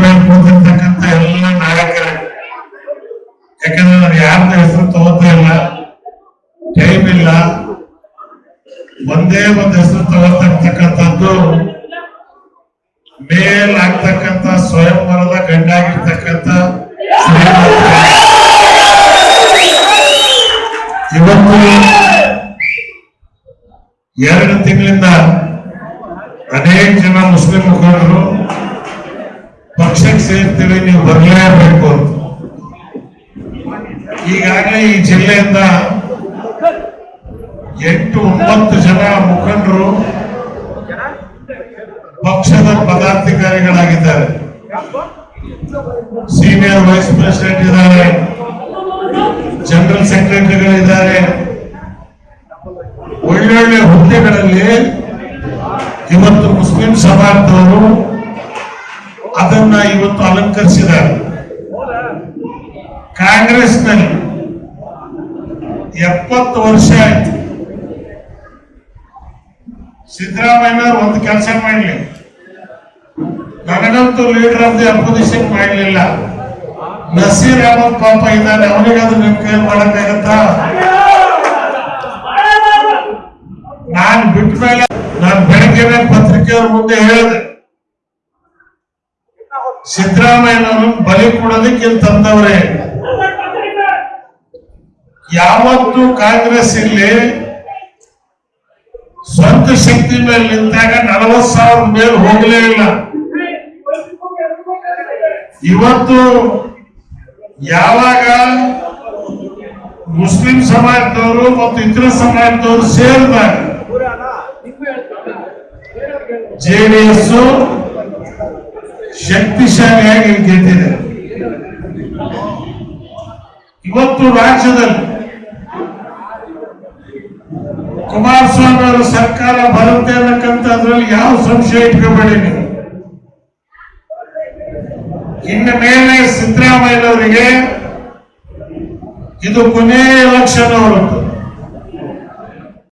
ಮೇಲೆ ಕೂತಿರ್ತಕ್ಕಂಥ ಎಲ್ಲ ನಾಯಕರೇ. ಯಾಕಂದ್ರೆ ನಾನು ಯಾರ್ದು ಹೆಸರು ತಗೋತಾ ಇಲ್ಲ ಟೈಮ್ ಇಲ್ಲ. ಒಂದೇ ಒಂದು ಹೆಸರು ತಗೋತಕ್ಕಂಥದ್ದು ಮೇಲ್ ಆಗ್ತಕ್ಕಂಥ ಸ್ವಯಂವರದ ಗಂಡಾಗಿರ್ತಕ್ಕಂಥ ಇವತ್ತು ಎರಡು ತಿಂಗಳಿಂದ ಅನೇಕ ಜನ ಮುಸ್ಲಿಂ ಮುಖಂಡರು ಪಕ್ಷಕ್ಕೆ ಸೇರ್ತೀವಿ ನೀವು ಬರಲೇಬೇಕು ಅಂತ. ಈಗಾಗಲೇ ಈ ಜಿಲ್ಲೆಯಿಂದ ಎಂಟು ಒಂಬತ್ತು ಜನ ಮುಖಂಡರು ಪಕ್ಷದ ಪದಾಧಿಕಾರಿಗಳಾಗಿದ್ದಾರೆ. ಸೀನಿಯರ್ ವೈಸ್ ಪ್ರೆಸಿಡೆಂಟ್ ಇದ್ದಾರೆ. ಜನರಲ್ ಸೆಕ್ರೆಟರಿಗಳಿದ್ದಾರೆ ಒಳ್ಳೊಳ್ಳೆ ಹುದ್ದೆಗಳಲ್ಲಿ ಇವತ್ತು ಮುಸ್ಲಿಂ ಸಮಾಜದವರು ಅದನ್ನ ಇವತ್ತು ಅಲಂಕರಿಸಿದ್ದಾರೆ. ಕಾಂಗ್ರೆಸ್ನಲ್ಲಿ ಎಪ್ಪತ್ತು ವರ್ಷ ಆಯ್ತು. ಸಿದ್ದರಾಮಯ್ಯ ಒಂದು ಕೆಲಸ ಮಾಡಲಿ. ನನಗಂತೂ ಲೀಡರ್ ಆಫ್ ದಿ ಅಪೋಸಿಷನ್ ಮಾಡಲಿಲ್ಲ. ನಸೀರ್ ಅಹಮದ್ ಪಾಪ ಇದ್ದಾನೆ ಅವನಿಗಾದ್ರೂ ನಿಮ್ ಕೈ ಮಾಡಕ್ಕಾಗತ್ತಾ? ನಾನು ಬಿಟ್ಟ ಮೇಲೆ ನಾನು ಬೆಳಗ್ಗೆ ಪತ್ರಿಕೆಯವ್ರ ಮುಂದೆ ಹೇಳಿದೆ. ಸಿದ್ದರಾಮಯ್ಯನವರು ಬಲಿ ಕೊಡೋದಕ್ಕೆ ಇಲ್ಲಿ ತಂದವ್ರೆ. ಯಾವತ್ತು ಕಾಂಗ್ರೆಸ್ ಇಲ್ಲಿ ಸ್ವಂತ ಶಕ್ತಿ ಮೇಲೆ ನಿಂತಾಗ ನಲವತ್ ಸಾವಿರ ಮೇಲೆ ಹೋಗಲೇ ಇಲ್ಲ. ಇವತ್ತು ಯಾವಾಗ ಮುಸ್ಲಿಂ ಸಮಾಜದವರು ಮತ್ತು ಇತರ ಸಮಾಜದವರು ಸೇರಿದಾಗ ಜೆಡಿಎಸ್ ಶಕ್ತಿಶಾಲಿಯಾಗಿ ಗೆದ್ದಿದೆ. ಇವತ್ತು ರಾಜ್ಯದಲ್ಲಿ ಕುಮಾರಸ್ವಾಮಿ ಅವರ ಸರ್ಕಾರ ಬರುತ್ತೆ ಅನ್ನಕ್ಕಂಥದ್ರಲ್ಲಿ ಯಾವ ಸಂಶಯ ಇಟ್ಕೋಬೇಡಿ ನೀವು. ಇನ್ನು ಮೇಲೆ ಸಿದ್ದರಾಮಯ್ಯನವರಿಗೆ ಇದು ಕೊನೆಯ ಎಲೆಕ್ಷನ್ ಅವರದ್ದು.